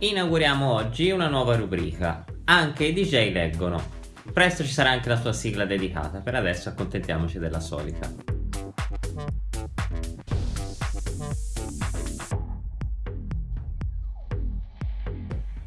Inauguriamo oggi una nuova rubrica, anche i DJ leggono. Presto ci sarà anche la sua sigla dedicata, per adesso accontentiamoci della solita.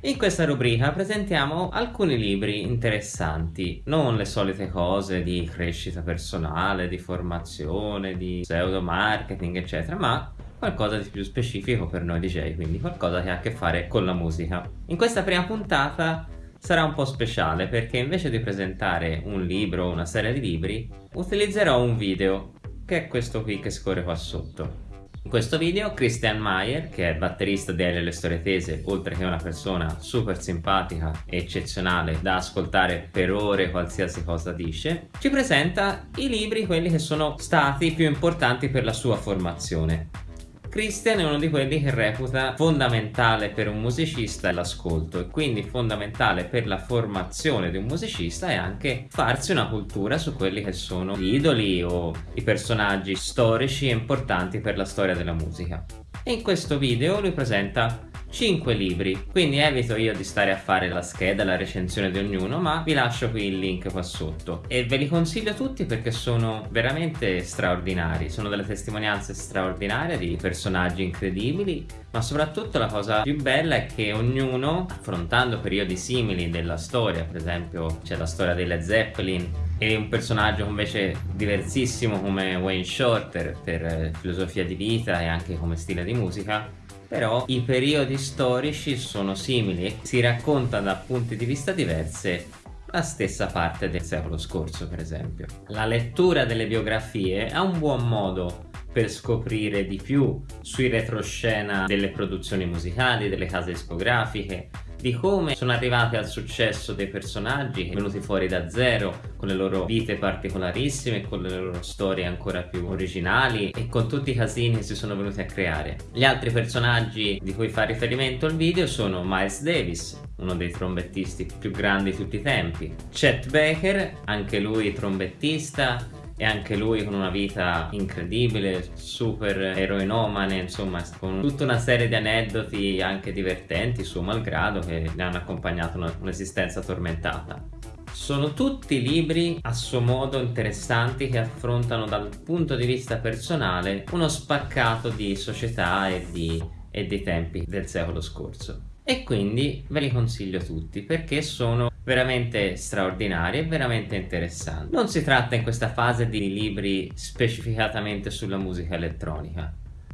In questa rubrica presentiamo alcuni libri interessanti, non le solite cose di crescita personale, di formazione, di pseudo marketing eccetera, ma qualcosa di più specifico per noi DJ, quindi qualcosa che ha a che fare con la musica. In questa prima puntata sarà un po' speciale perché invece di presentare un libro o una serie di libri utilizzerò un video che è questo qui che scorre qua sotto. In questo video Christian Mayer, che è batterista di Le Storie Tese, oltre che una persona super simpatica e eccezionale da ascoltare per ore qualsiasi cosa dice, ci presenta i libri quelli che sono stati più importanti per la sua formazione. Christian è uno di quelli che reputa fondamentale per un musicista l'ascolto e quindi fondamentale per la formazione di un musicista è anche farsi una cultura su quelli che sono gli idoli o i personaggi storici e importanti per la storia della musica. E in questo video lui presenta 5 libri, quindi evito io di stare a fare la scheda, la recensione di ognuno, ma vi lascio qui il link qua sotto. E ve li consiglio tutti perché sono veramente straordinari, sono delle testimonianze straordinarie di personaggi incredibili, ma soprattutto la cosa più bella è che ognuno, affrontando periodi simili della storia, per esempio c'è la storia dei Led Zeppelin, e un personaggio invece diversissimo come Wayne Shorter per eh, filosofia di vita e anche come stile di musica però i periodi storici sono simili si racconta da punti di vista diversi la stessa parte del secolo scorso per esempio. La lettura delle biografie è un buon modo per scoprire di più sui retroscena delle produzioni musicali, delle case discografiche, di come sono arrivati al successo dei personaggi venuti fuori da zero con le loro vite particolarissime con le loro storie ancora più originali e con tutti i casini che si sono venuti a creare. Gli altri personaggi di cui fa riferimento il video sono Miles Davis uno dei trombettisti più grandi di tutti i tempi Chet Baker anche lui trombettista e anche lui con una vita incredibile, super eroinomane, insomma con tutta una serie di aneddoti anche divertenti, suo malgrado, che ne hanno accompagnato un'esistenza tormentata. Sono tutti libri a suo modo interessanti che affrontano dal punto di vista personale uno spaccato di società e di, e dei tempi del secolo scorso e quindi ve li consiglio tutti perché sono veramente straordinari e veramente interessanti. Non si tratta in questa fase di libri specificatamente sulla musica elettronica,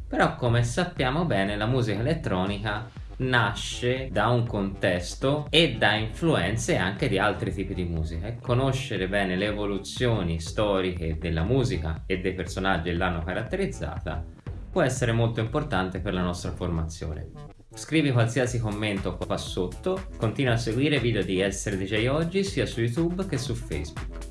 però come sappiamo bene la musica elettronica nasce da un contesto e da influenze anche di altri tipi di musica e conoscere bene le evoluzioni storiche della musica e dei personaggi che l'hanno caratterizzata può essere molto importante per la nostra formazione. Scrivi qualsiasi commento qua sotto, continua a seguire video di Essere DJ Oggi sia su YouTube che su Facebook.